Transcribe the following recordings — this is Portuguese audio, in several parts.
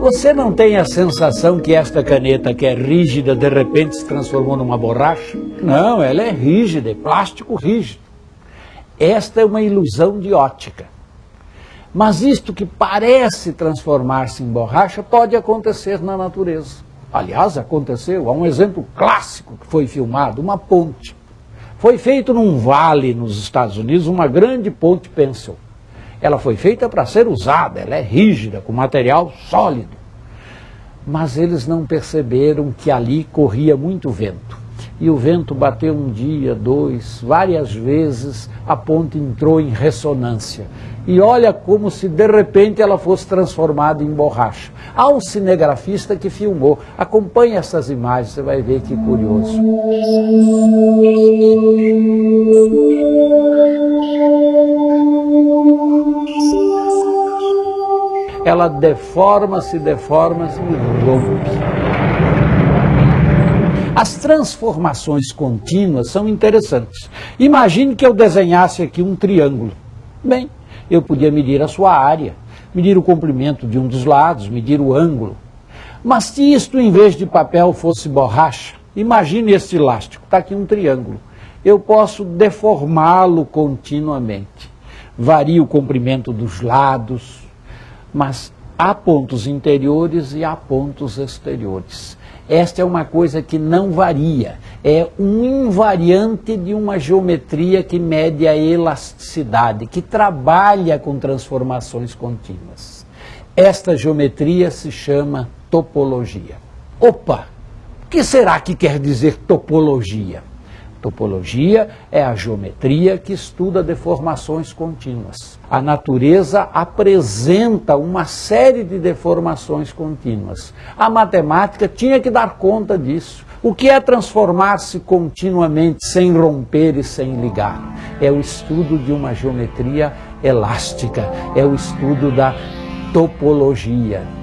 Você não tem a sensação que esta caneta que é rígida de repente se transformou numa borracha? Não, ela é rígida, é plástico rígido. Esta é uma ilusão de ótica. Mas isto que parece transformar-se em borracha pode acontecer na natureza. Aliás, aconteceu. Há um exemplo clássico que foi filmado, uma ponte. Foi feito num vale nos Estados Unidos, uma grande ponte Pencil. Ela foi feita para ser usada, ela é rígida, com material sólido. Mas eles não perceberam que ali corria muito vento. E o vento bateu um dia, dois, várias vezes, a ponte entrou em ressonância. E olha como se de repente ela fosse transformada em borracha. Há um cinegrafista que filmou. Acompanhe essas imagens, você vai ver que curioso. Ela deforma-se, deforma-se e rompe. As transformações contínuas são interessantes. Imagine que eu desenhasse aqui um triângulo. Bem, eu podia medir a sua área, medir o comprimento de um dos lados, medir o ângulo. Mas se isto, em vez de papel, fosse borracha, imagine este elástico, está aqui um triângulo. Eu posso deformá-lo continuamente. Varia o comprimento dos lados, mas há pontos interiores e há pontos exteriores. Esta é uma coisa que não varia, é um invariante de uma geometria que mede a elasticidade, que trabalha com transformações contínuas. Esta geometria se chama topologia. Opa! O que será que quer dizer topologia? Topologia é a geometria que estuda deformações contínuas. A natureza apresenta uma série de deformações contínuas. A matemática tinha que dar conta disso. O que é transformar-se continuamente sem romper e sem ligar? É o estudo de uma geometria elástica, é o estudo da topologia.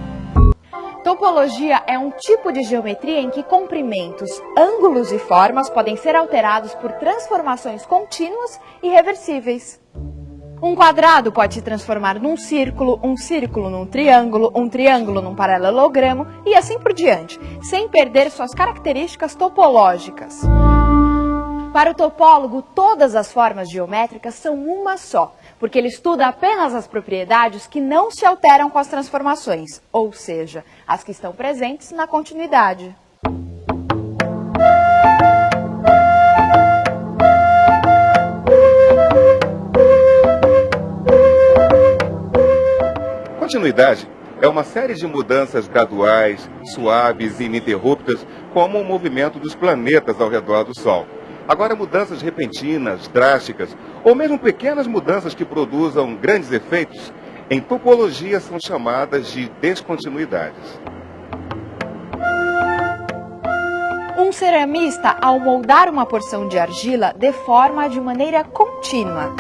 Topologia é um tipo de geometria em que comprimentos, ângulos e formas podem ser alterados por transformações contínuas e reversíveis. Um quadrado pode se transformar num círculo, um círculo num triângulo, um triângulo num paralelogramo e assim por diante, sem perder suas características topológicas. Para o topólogo, todas as formas geométricas são uma só, porque ele estuda apenas as propriedades que não se alteram com as transformações, ou seja, as que estão presentes na continuidade. Continuidade é uma série de mudanças graduais, suaves e ininterruptas, como o movimento dos planetas ao redor do Sol. Agora, mudanças repentinas, drásticas, ou mesmo pequenas mudanças que produzam grandes efeitos, em topologia são chamadas de descontinuidades. Um ceramista, ao moldar uma porção de argila, deforma de maneira contínua.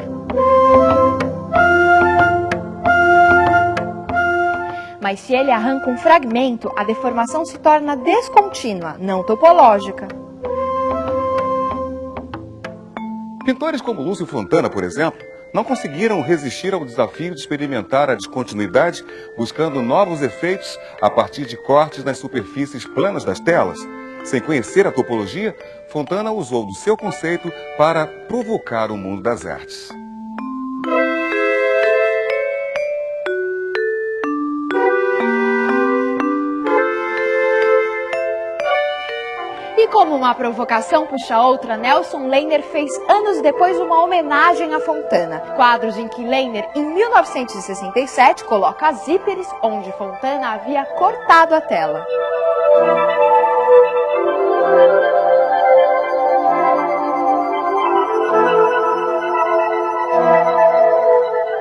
Mas se ele arranca um fragmento, a deformação se torna descontínua, não topológica. Pintores como Lúcio Fontana, por exemplo, não conseguiram resistir ao desafio de experimentar a descontinuidade, buscando novos efeitos a partir de cortes nas superfícies planas das telas. Sem conhecer a topologia, Fontana usou do seu conceito para provocar o mundo das artes. E como uma provocação puxa outra, Nelson Leiner fez anos depois uma homenagem a Fontana. Quadros em que Leiner, em 1967, coloca zíperes onde Fontana havia cortado a tela.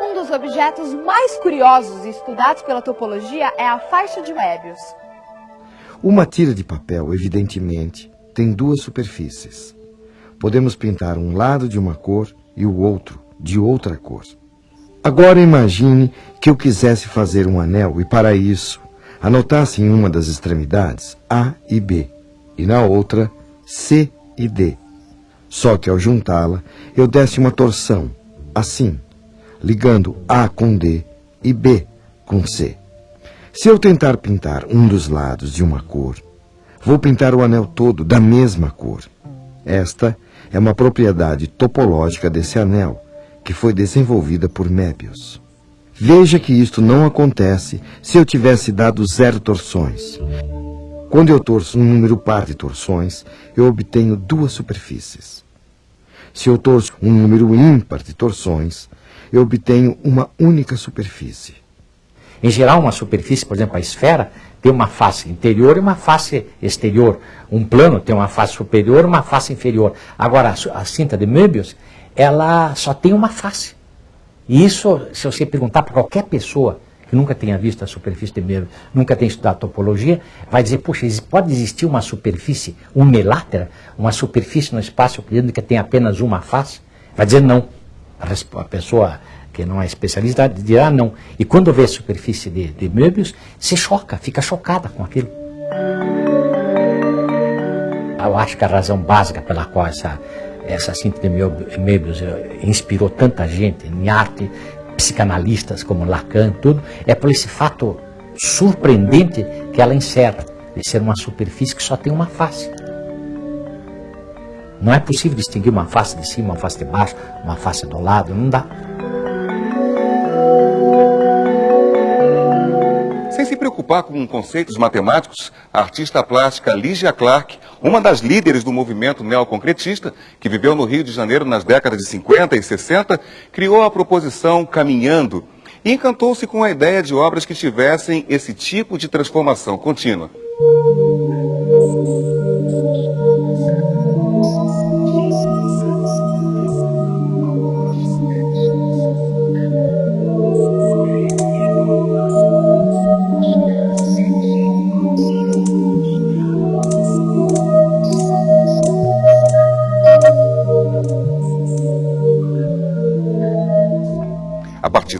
Um dos objetos mais curiosos estudados pela topologia é a faixa de Möbius. Uma tira de papel, evidentemente, tem duas superfícies. Podemos pintar um lado de uma cor e o outro de outra cor. Agora imagine que eu quisesse fazer um anel e, para isso, anotasse em uma das extremidades A e B e na outra C e D. Só que ao juntá-la, eu desse uma torção, assim, ligando A com D e B com C. Se eu tentar pintar um dos lados de uma cor, vou pintar o anel todo da mesma cor. Esta é uma propriedade topológica desse anel, que foi desenvolvida por Möbius. Veja que isto não acontece se eu tivesse dado zero torções. Quando eu torço um número par de torções, eu obtenho duas superfícies. Se eu torço um número ímpar de torções, eu obtenho uma única superfície. Em geral, uma superfície, por exemplo, a esfera, tem uma face interior e uma face exterior. Um plano tem uma face superior e uma face inferior. Agora, a, cinta de Möbius, ela só tem uma face. E isso, se você perguntar para qualquer pessoa que nunca tenha visto a superfície de Möbius, nunca tenha estudado topologia, vai dizer, puxa, pode existir uma superfície unilátera, uma superfície no espaço euclidiano que tem apenas uma face? Vai dizer não. A pessoa que não é especialista dirá não. E quando vê a superfície de, de Möbius, se choca, fica chocada com aquilo. Eu acho que a razão básica pela qual essa, essa síntese de Möbius eh, inspirou tanta gente em arte, psicanalistas como Lacan, tudo, é por esse fato surpreendente que ela encerra, de ser uma superfície que só tem uma face. Não é possível distinguir uma face de cima, uma face de baixo, uma face do lado, não dá. Preocupar com conceitos matemáticos, a artista plástica Ligia Clark, uma das líderes do movimento neoconcretista, que viveu no Rio de Janeiro nas décadas de 50 e 60, criou a proposição Caminhando e encantou-se com a ideia de obras que tivessem esse tipo de transformação contínua.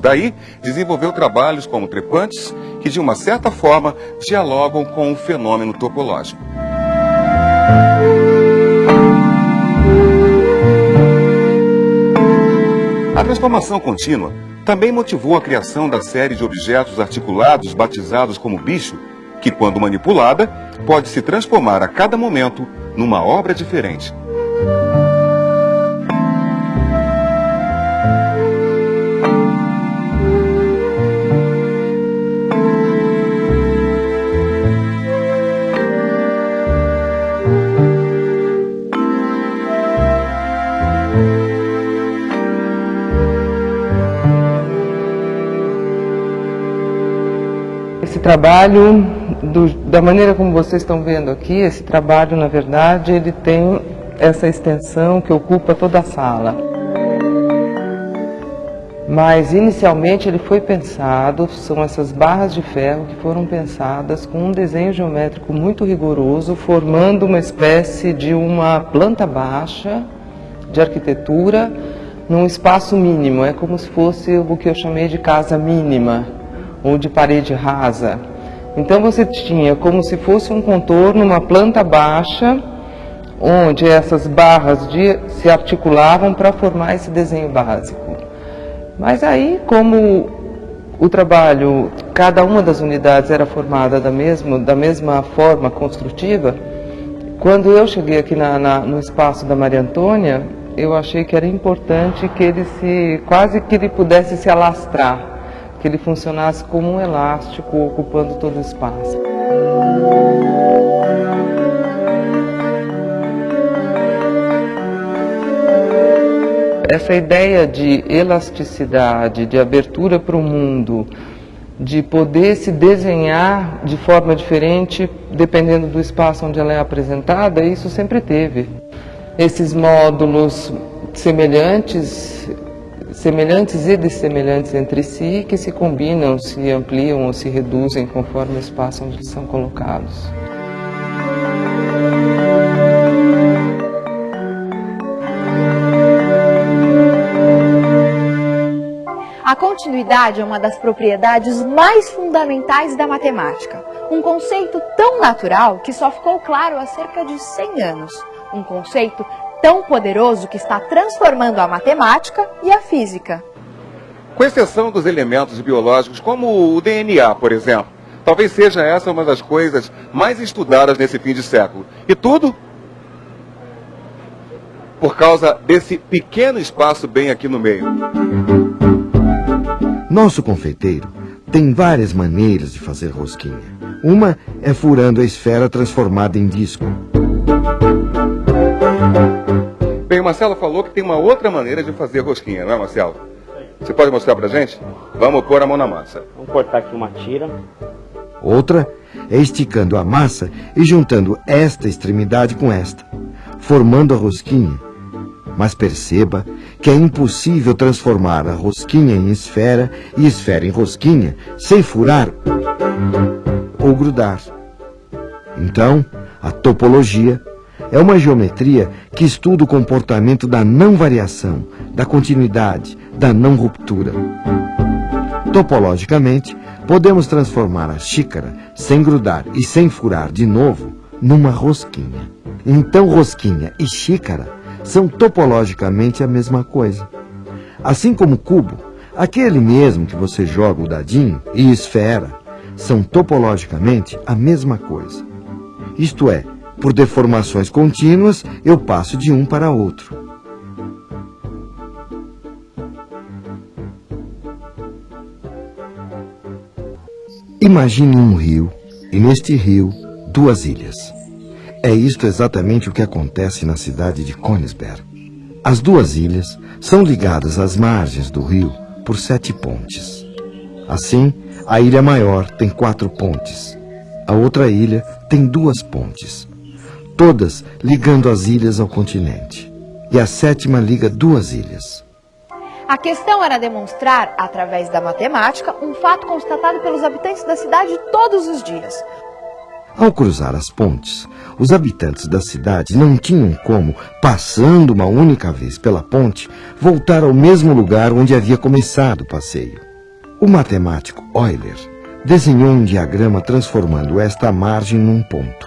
Daí, desenvolveu trabalhos como trepantes, que de uma certa forma dialogam com o fenômeno topológico. A transformação contínua também motivou a criação da série de objetos articulados batizados como bicho, que, quando manipulada, pode se transformar a cada momento numa obra diferente. Trabalho, do, da maneira como vocês estão vendo aqui, esse trabalho, na verdade, ele tem essa extensão que ocupa toda a sala. Mas, inicialmente, ele foi pensado, são essas barras de ferro que foram pensadas com um desenho geométrico muito rigoroso, formando uma espécie de uma planta baixa de arquitetura num espaço mínimo. É como se fosse o que eu chamei de casa mínima ou de parede rasa. Então você tinha como se fosse um contorno, uma planta baixa, onde essas barras de, se articulavam para formar esse desenho básico. Mas aí, como o trabalho, cada uma das unidades era formada da mesma, da mesma forma construtiva, quando eu cheguei aqui na, na, no espaço da Maria Antônia, eu achei que era importante que ele se, quase que ele pudesse se alastrar que ele funcionasse como um elástico ocupando todo o espaço. Essa ideia de elasticidade, de abertura para o mundo, de poder se desenhar de forma diferente dependendo do espaço onde ela é apresentada, isso sempre teve. Esses módulos semelhantes semelhantes e dessemelhantes entre si, que se combinam, se ampliam ou se reduzem conforme o espaço onde são colocados. A continuidade é uma das propriedades mais fundamentais da matemática. Um conceito tão natural que só ficou claro há cerca de 100 anos. Um conceito tão poderoso que está transformando a matemática e a física. Com exceção dos elementos biológicos, como o DNA, por exemplo, Talvez seja essa uma das coisas mais estudadas nesse fim de século. E tudo por causa desse pequeno espaço bem aqui no meio. Nosso confeiteiro tem várias maneiras de fazer rosquinha. Uma é furando a esfera transformada em disco. Bem, o Marcelo falou que tem uma outra maneira de fazer rosquinha, não é, Marcelo? Você pode mostrar pra gente? Vamos pôr a mão na massa. Vamos cortar aqui uma tira. Outra é esticando a massa e juntando esta extremidade com esta, formando a rosquinha. Mas perceba que é impossível transformar a rosquinha em esfera e esfera em rosquinha sem furar ou grudar. Então, a topologia é uma geometria que estuda o comportamento da não variação, da continuidade, da não ruptura. Topologicamente, podemos transformar a xícara, sem grudar e sem furar de novo, numa rosquinha. Então, rosquinha e xícara são topologicamente a mesma coisa. Assim como cubo, aquele mesmo que você joga o dadinho, e esfera, são topologicamente a mesma coisa. Isto é, por deformações contínuas, eu passo de um para outro. Imagine um rio, e neste rio, duas ilhas. É isto exatamente o que acontece na cidade de Königsberg. As duas ilhas são ligadas às margens do rio por sete pontes. Assim, a ilha maior tem quatro pontes. A outra ilha tem duas pontes. Todas ligando as ilhas ao continente. E a sétima liga duas ilhas. A questão era demonstrar, através da matemática, um fato constatado pelos habitantes da cidade todos os dias. Ao cruzar as pontes, os habitantes da cidade não tinham como, passando uma única vez pela ponte, voltar ao mesmo lugar onde havia começado o passeio. O matemático Euler desenhou um diagrama transformando esta margem num ponto,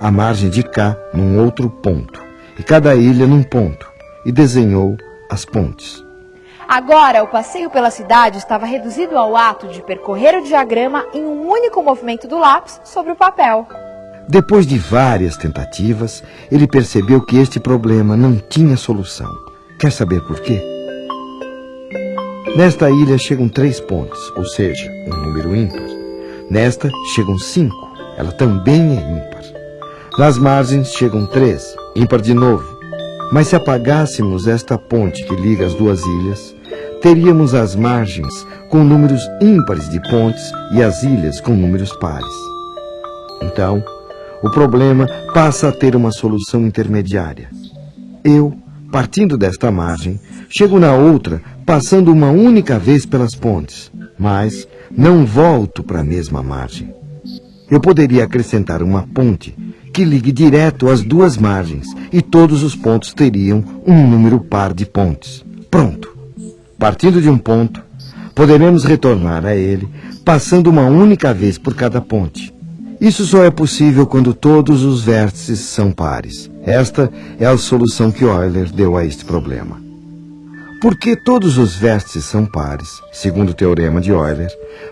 a margem de cá num outro ponto, e cada ilha num ponto, e desenhou as pontes. Agora, o passeio pela cidade estava reduzido ao ato de percorrer o diagrama em um único movimento do lápis sobre o papel. Depois de várias tentativas, ele percebeu que este problema não tinha solução. Quer saber por quê? Nesta ilha chegam três pontes, ou seja, um número ímpar. Nesta chegam cinco, ela também é ímpar. Nas margens chegam três, ímpar de novo. Mas se apagássemos esta ponte que liga as duas ilhas, teríamos as margens com números ímpares de pontes e as ilhas com números pares. Então, o problema passa a ter uma solução intermediária. Eu, partindo desta margem, chego na outra, passando uma única vez pelas pontes, mas não volto para a mesma margem. Eu poderia acrescentar uma ponte que ligue direto as duas margens e todos os pontos teriam um número par de pontes. Pronto. Partindo de um ponto, poderemos retornar a ele, passando uma única vez por cada ponte. Isso só é possível quando todos os vértices são pares. Esta é a solução que Euler deu a este problema. Porque todos os vértices são pares, segundo o teorema de Euler,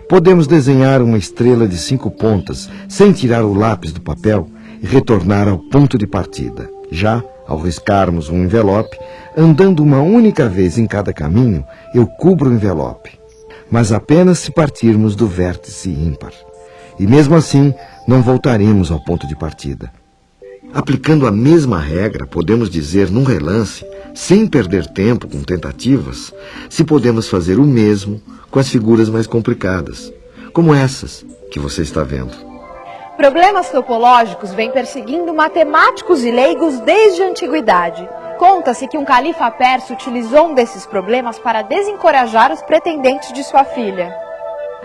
podemos desenhar uma estrela de cinco pontas sem tirar o lápis do papel e retornar ao ponto de partida. Já, ao riscarmos um envelope, andando uma única vez em cada caminho, eu cubro o envelope. Mas apenas se partirmos do vértice ímpar. E mesmo assim, não voltaremos ao ponto de partida. Aplicando a mesma regra, podemos dizer num relance, sem perder tempo com tentativas, se podemos fazer o mesmo com as figuras mais complicadas, como essas que você está vendo. Problemas topológicos vêm perseguindo matemáticos e leigos desde a antiguidade. Conta-se que um califa persa utilizou um desses problemas para desencorajar os pretendentes de sua filha.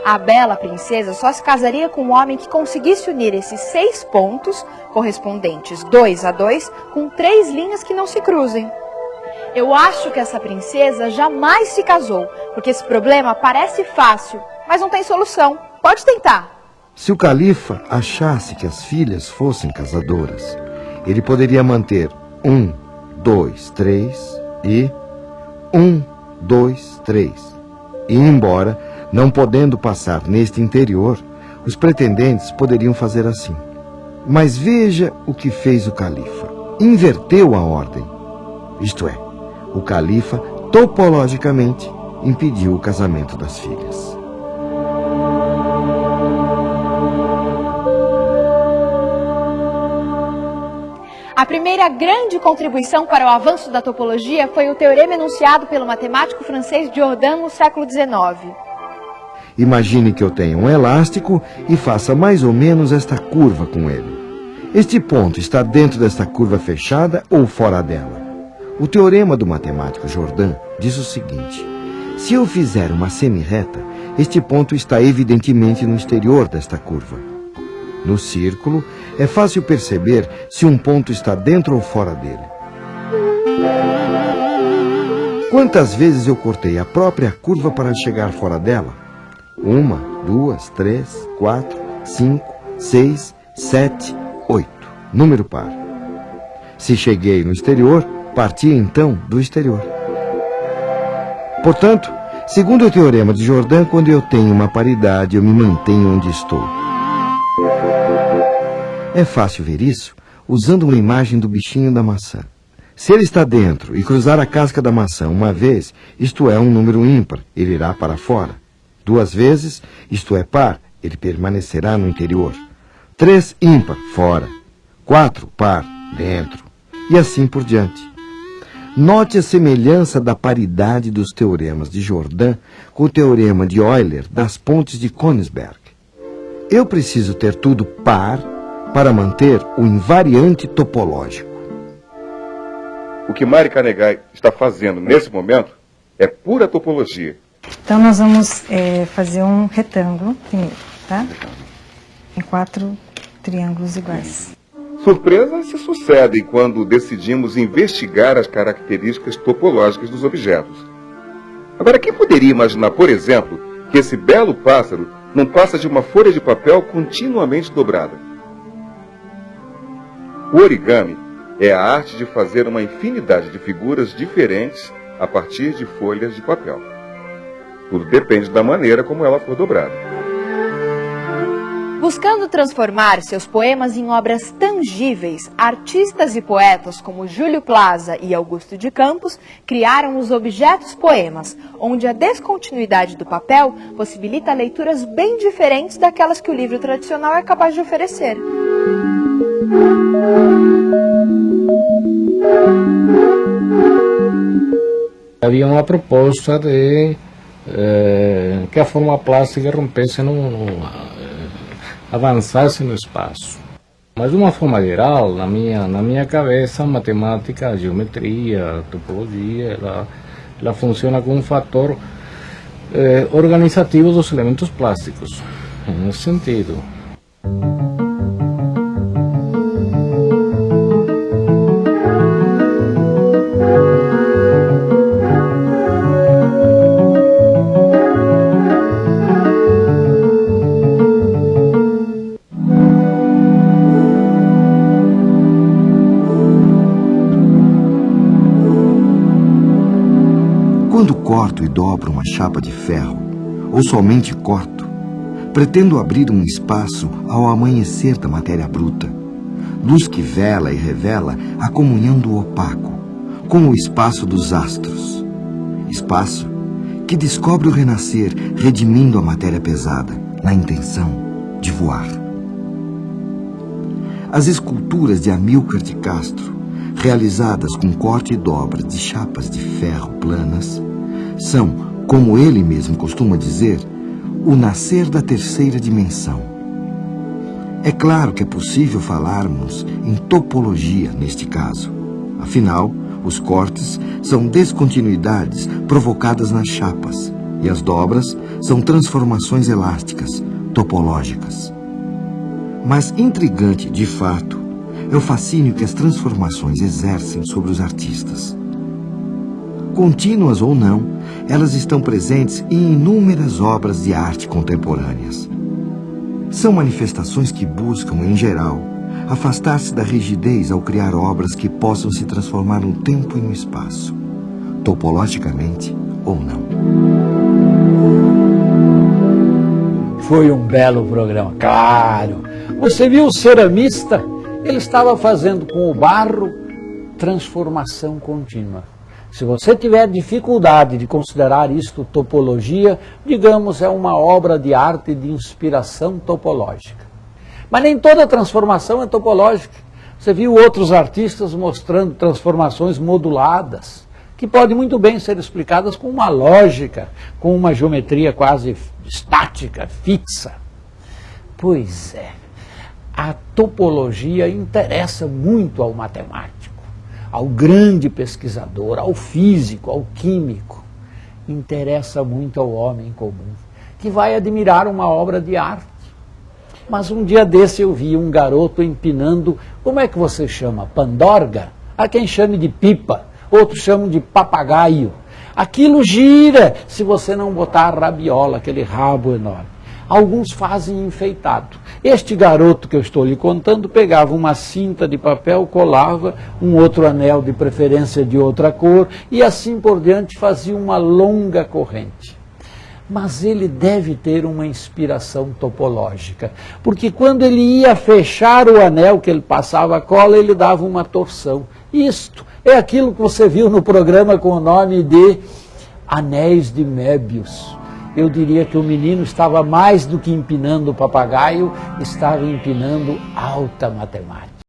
A bela princesa só se casaria com um homem que conseguisse unir esses seis pontos, correspondentes dois a dois, com três linhas que não se cruzem. Eu acho que essa princesa jamais se casou, porque esse problema parece fácil, mas não tem solução. Pode tentar. Se o califa achasse que as filhas fossem casadoras, ele poderia manter um, dois, três e um, dois, três. E embora, não podendo passar neste interior, Os pretendentes poderiam fazer assim. Mas veja o que fez o califa. Inverteu a ordem. Isto é, o califa, topologicamente, impediu o casamento das filhas. A primeira grande contribuição para o avanço da topologia foi o teorema enunciado pelo matemático francês Jordan no século XIX. Imagine que eu tenha um elástico e faça mais ou menos esta curva com ele. Este ponto está dentro desta curva fechada ou fora dela? O teorema do matemático Jordan diz o seguinte: se eu fizer uma semi-reta, este ponto está evidentemente no exterior desta curva. No círculo, é fácil perceber se um ponto está dentro ou fora dele. Quantas vezes eu cortei a própria curva para chegar fora dela? Uma, duas, três, quatro, cinco, seis, sete, oito. Número par. Se cheguei no exterior, parti então do exterior. Portanto, segundo o teorema de Jordan, quando eu tenho uma paridade, eu me mantenho onde estou. É fácil ver isso usando uma imagem do bichinho da maçã. Se ele está dentro e cruzar a casca da maçã uma vez, isto é um número ímpar, ele irá para fora. Duas vezes, isto é par, ele permanecerá no interior. Três ímpar, fora. Quatro par, dentro. E assim por diante. Note a semelhança da paridade dos teoremas de Jordan com o teorema de Euler das pontes de Königsberg. Eu preciso ter tudo par para manter o invariante topológico. O que Mari Canegai está fazendo nesse momento é pura topologia. Então nós vamos é, fazer um retângulo primeiro, tá? Em quatro triângulos iguais. Surpresas se sucedem quando decidimos investigar as características topológicas dos objetos. Agora, quem poderia imaginar, por exemplo, que esse belo pássaro não passa de uma folha de papel continuamente dobrada? O origami é a arte de fazer uma infinidade de figuras diferentes a partir de folhas de papel. Tudo depende da maneira como ela for dobrada. Buscando transformar seus poemas em obras tangíveis, artistas e poetas como Júlio Plaza e Augusto de Campos criaram os objetos poemas, onde a descontinuidade do papel possibilita leituras bem diferentes daquelas que o livro tradicional é capaz de oferecer. Havia uma proposta de eh, que a forma plástica rompesse, no, no, eh, avançasse no espaço. Mas de uma forma geral, na minha, na minha cabeça, matemática, geometria, topologia, ela, ela funciona como um fator eh, organizativo dos elementos plásticos, nesse sentido. E dobro uma chapa de ferro, ou somente corto, pretendo abrir um espaço ao amanhecer da matéria bruta, luz que vela e revela a comunhão do opaco, com o espaço dos astros. Espaço que descobre o renascer redimindo a matéria pesada, na intenção de voar. As esculturas de Amílcar de Castro, realizadas com corte e dobra de chapas de ferro planas, são, como ele mesmo costuma dizer, o nascer da terceira dimensão. É claro que é possível falarmos em topologia neste caso. Afinal, os cortes são descontinuidades provocadas nas chapas e as dobras são transformações elásticas, topológicas. Mas intrigante, de fato, é o fascínio que as transformações exercem sobre os artistas. Contínuas ou não, elas estão presentes em inúmeras obras de arte contemporâneas. São manifestações que buscam, em geral, afastar-se da rigidez ao criar obras que possam se transformar no tempo e no espaço, topologicamente ou não. Foi um belo programa, claro. Você viu o ceramista? Ele estava fazendo com o barro transformação contínua. Se você tiver dificuldade de considerar isto topologia, digamos, é uma obra de arte de inspiração topológica. Mas nem toda transformação é topológica. Você viu outros artistas mostrando transformações moduladas, que podem muito bem ser explicadas com uma lógica, com uma geometria quase estática, fixa. Pois é, a topologia interessa muito ao matemático ao grande pesquisador, ao físico, ao químico. Interessa muito ao homem comum, que vai admirar uma obra de arte. Mas um dia desse eu vi um garoto empinando, como é que você chama? Pandorga? Há quem chame de pipa, outros chamam de papagaio. Aquilo gira se você não botar a rabiola, aquele rabo enorme alguns fazem enfeitado. Este garoto que eu estou lhe contando pegava uma cinta de papel, colava um outro anel de preferência de outra cor e assim por diante fazia uma longa corrente. Mas ele deve ter uma inspiração topológica, porque quando ele ia fechar o anel que ele passava a cola, ele dava uma torção. Isto é aquilo que você viu no programa com o nome de Anéis de Mébius eu diria que o menino estava mais do que empinando o papagaio, estava empinando alta matemática.